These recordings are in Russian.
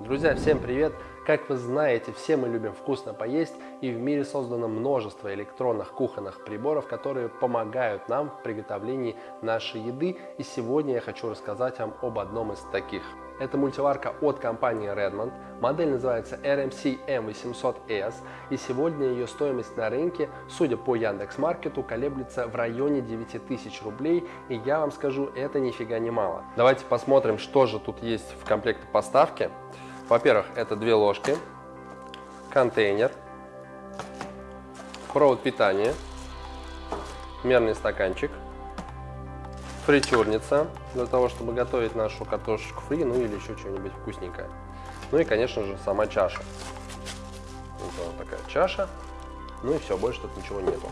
Друзья, всем привет! Как вы знаете, все мы любим вкусно поесть, и в мире создано множество электронных кухонных приборов, которые помогают нам в приготовлении нашей еды. И сегодня я хочу рассказать вам об одном из таких – это мультиварка от компании Redmond. Модель называется RMC M800S. И сегодня ее стоимость на рынке, судя по Яндекс.Маркету, колеблется в районе 9000 рублей. И я вам скажу, это нифига не мало. Давайте посмотрим, что же тут есть в комплекте поставки. Во-первых, это две ложки, контейнер, провод питания, мерный стаканчик – фритюрница для того, чтобы готовить нашу картошечку фри, ну или еще что-нибудь вкусненькое. Ну и, конечно же, сама чаша. Вот такая чаша. Ну и все, больше тут ничего нету.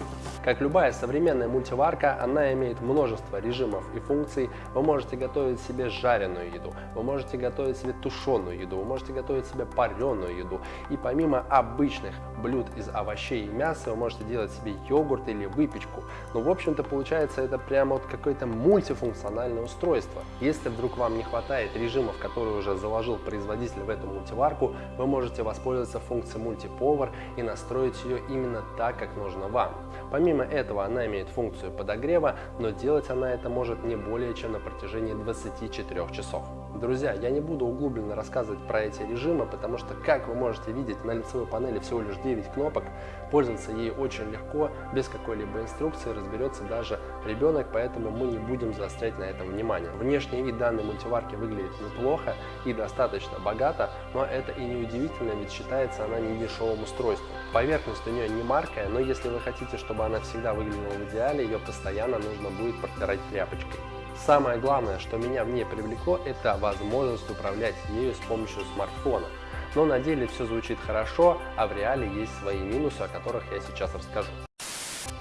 Как любая современная мультиварка, она имеет множество режимов и функций. Вы можете готовить себе жареную еду, вы можете готовить себе тушеную еду, вы можете готовить себе пареную еду. И помимо обычных блюд из овощей и мяса, вы можете делать себе йогурт или выпечку. Ну, в общем-то, получается это прямо вот какое-то мультифункциональное устройство. Если вдруг вам не хватает режимов, которые уже заложил производитель в эту мультиварку, вы можете воспользоваться функцией мультиповар и настроить ее именно именно так, как нужно вам. Помимо этого она имеет функцию подогрева, но делать она это может не более чем на протяжении 24 часов. Друзья, я не буду углубленно рассказывать про эти режимы, потому что, как вы можете видеть, на лицевой панели всего лишь 9 кнопок, пользоваться ей очень легко, без какой-либо инструкции разберется даже ребенок, поэтому мы не будем заострять на этом внимание. Внешний вид данной мультиварки выглядит неплохо и достаточно богато, но это и не удивительно, ведь считается она не дешевым устройством. Поверхность у нее не маркая, но если вы хотите, чтобы она всегда выглядела в идеале, ее постоянно нужно будет протирать тряпочкой. Самое главное, что меня в ней привлекло, это возможность управлять ею с помощью смартфона. Но на деле все звучит хорошо, а в реале есть свои минусы, о которых я сейчас расскажу.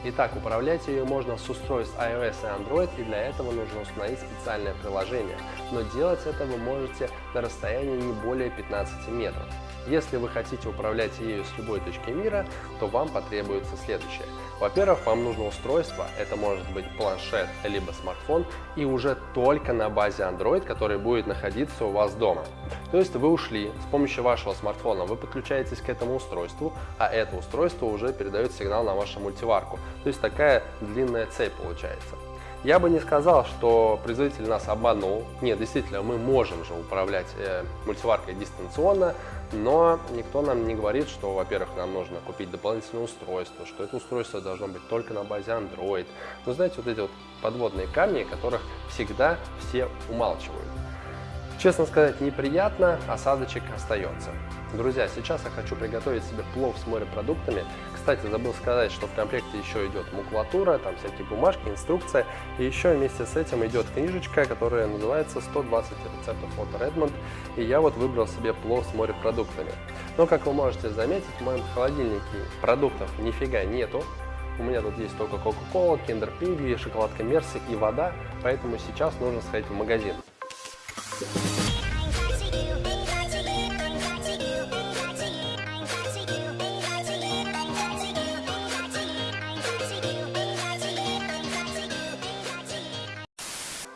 Итак, управлять ее можно с устройств iOS и Android, и для этого нужно установить специальное приложение. Но делать это вы можете на расстоянии не более 15 метров. Если вы хотите управлять ею с любой точки мира, то вам потребуется следующее. Во-первых, вам нужно устройство, это может быть планшет либо смартфон, и уже только на базе Android, который будет находиться у вас дома. То есть вы ушли, с помощью вашего смартфона вы подключаетесь к этому устройству, а это устройство уже передает сигнал на вашу мультиварку. То есть такая длинная цепь получается. Я бы не сказал, что производитель нас обманул. Нет, действительно, мы можем же управлять э, мультиваркой дистанционно, но никто нам не говорит, что, во-первых, нам нужно купить дополнительное устройство, что это устройство должно быть только на базе Android. Вы знаете, вот эти вот подводные камни, которых всегда все умалчивают. Честно сказать, неприятно, осадочек остается. Друзья, сейчас я хочу приготовить себе плов с морепродуктами. Кстати, забыл сказать, что в комплекте еще идет макулатура, там всякие бумажки, инструкция. И еще вместе с этим идет книжечка, которая называется 120 рецептов от Redmond. И я вот выбрал себе плов с морепродуктами. Но, как вы можете заметить, в моем холодильнике продуктов нифига нету. У меня тут есть только Coca-Cola, Kinder Pingui, шоколадка Мерси и вода, поэтому сейчас нужно сходить в магазин.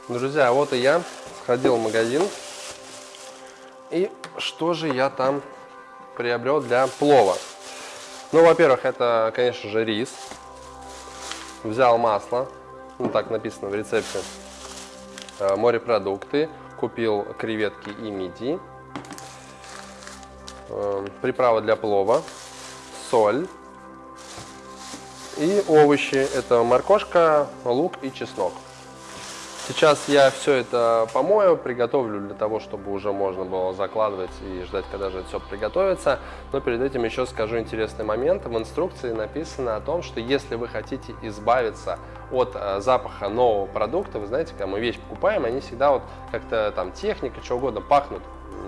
Друзья, вот и я сходил в магазин. И что же я там приобрел для плова? Ну, во-первых, это, конечно же, рис. Взял масло, ну так написано в рецепте. Э, морепродукты, купил креветки и мидии, э, приправа для плова, соль и овощи. Это моркошка, лук и чеснок. Сейчас я все это помою, приготовлю для того, чтобы уже можно было закладывать и ждать, когда же это все приготовится. Но перед этим еще скажу интересный момент. В инструкции написано о том, что если вы хотите избавиться от э, запаха нового продукта, вы знаете, когда мы вещь покупаем, они всегда вот как-то там техника, что угодно пахнут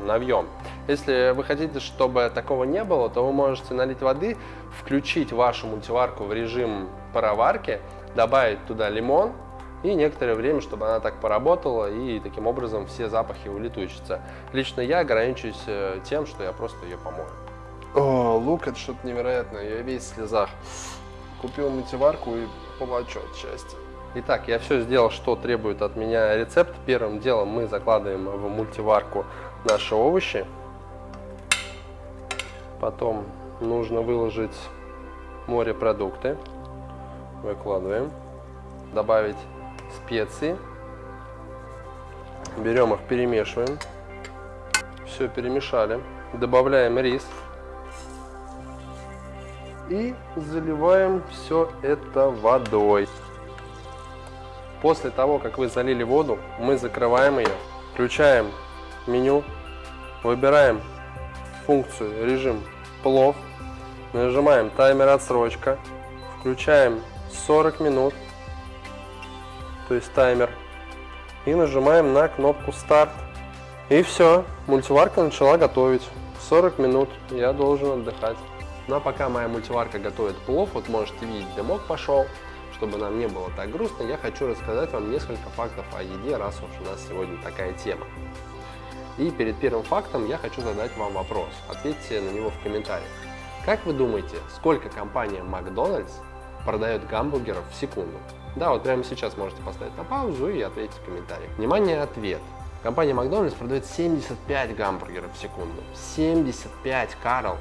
навьем. Если вы хотите, чтобы такого не было, то вы можете налить воды, включить вашу мультиварку в режим пароварки, добавить туда лимон, и некоторое время, чтобы она так поработала, и таким образом все запахи улетучатся. Лично я ограничусь э, тем, что я просто ее помою. О, лук это что-то невероятное, я весь в слезах. Купил мультиварку и плачу от счастья. Итак, я все сделал, что требует от меня рецепт. Первым делом мы закладываем в мультиварку наши овощи. Потом нужно выложить морепродукты. Выкладываем. Добавить специи. Берем их, перемешиваем. Все перемешали. Добавляем рис. И заливаем все это водой. После того, как вы залили воду, мы закрываем ее, включаем меню, выбираем функцию режим плов, нажимаем таймер отсрочка, включаем 40 минут, то есть таймер, и нажимаем на кнопку старт. И все, мультиварка начала готовить. 40 минут я должен отдыхать. Ну а пока моя мультиварка готовит плов, вот можете видеть, дымок пошел, чтобы нам не было так грустно, я хочу рассказать вам несколько фактов о еде, раз уж у нас сегодня такая тема. И перед первым фактом я хочу задать вам вопрос. Ответьте на него в комментариях. Как вы думаете, сколько компания Макдональдс продает гамбургеров в секунду? Да, вот прямо сейчас можете поставить на паузу и ответить в комментариях. Внимание, ответ. Компания Макдональдс продает 75 гамбургеров в секунду. 75, Карл!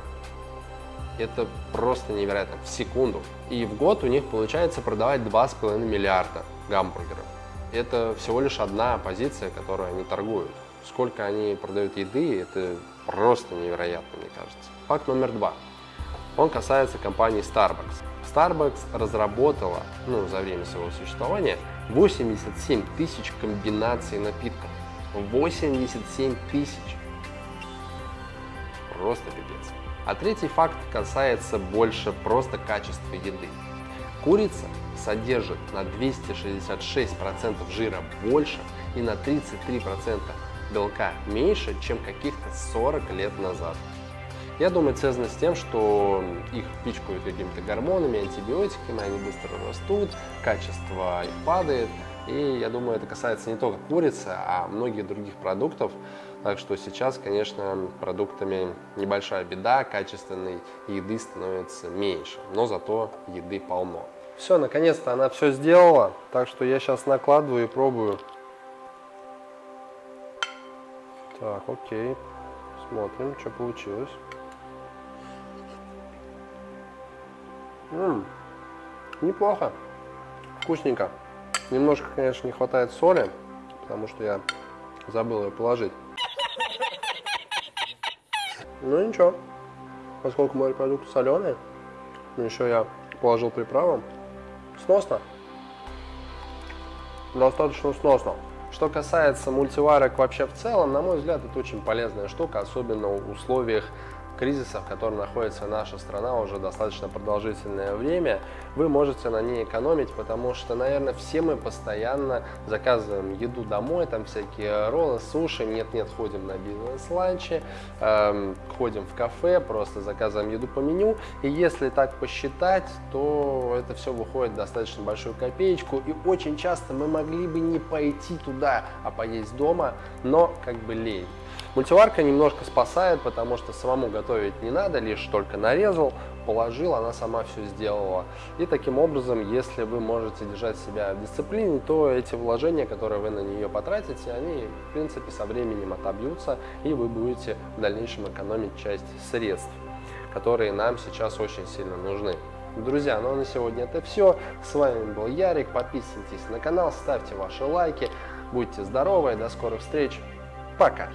Это просто невероятно. В секунду. И в год у них получается продавать 2,5 миллиарда гамбургеров. Это всего лишь одна позиция, которую они торгуют. Сколько они продают еды, это просто невероятно, мне кажется. Факт номер два. Он касается компании Starbucks. Starbucks разработала, ну, за время своего существования, 87 тысяч комбинаций напитков. 87 тысяч. Просто пипец. А третий факт касается больше просто качества еды. Курица содержит на 266% жира больше и на 33% белка меньше, чем каких-то 40 лет назад. Я думаю, это связано с тем, что их пичкают какими-то гормонами, антибиотиками, они быстро растут, качество их падает. И я думаю, это касается не только курицы, а многих других продуктов. Так что сейчас, конечно, продуктами небольшая беда, качественной еды становится меньше, но зато еды полно. Все, наконец-то она все сделала, так что я сейчас накладываю и пробую. Так, окей, смотрим, что получилось. М -м, неплохо, вкусненько. Немножко, конечно, не хватает соли, потому что я забыл ее положить. Ну ничего, поскольку морепродукты соленые, но еще я положил приправу, сносно. Достаточно сносно. Что касается мультиварок вообще в целом, на мой взгляд, это очень полезная штука, особенно в условиях кризиса, в котором находится наша страна уже достаточно продолжительное время, вы можете на ней экономить, потому что, наверное, все мы постоянно заказываем еду домой, там всякие роллы, суши, нет-нет, ходим на бизнес-ланчи, эм, ходим в кафе, просто заказываем еду по меню, и если так посчитать, то это все выходит достаточно большую копеечку, и очень часто мы могли бы не пойти туда, а поесть дома, но как бы лень. Мультиварка немножко спасает, потому что самому готовить не надо, лишь только нарезал, положил, она сама все сделала. И таким образом, если вы можете держать себя в дисциплине, то эти вложения, которые вы на нее потратите, они в принципе со временем отобьются, и вы будете в дальнейшем экономить часть средств, которые нам сейчас очень сильно нужны. Друзья, ну а на сегодня это все. С вами был Ярик. Подписывайтесь на канал, ставьте ваши лайки. Будьте здоровы. До скорых встреч. Пока.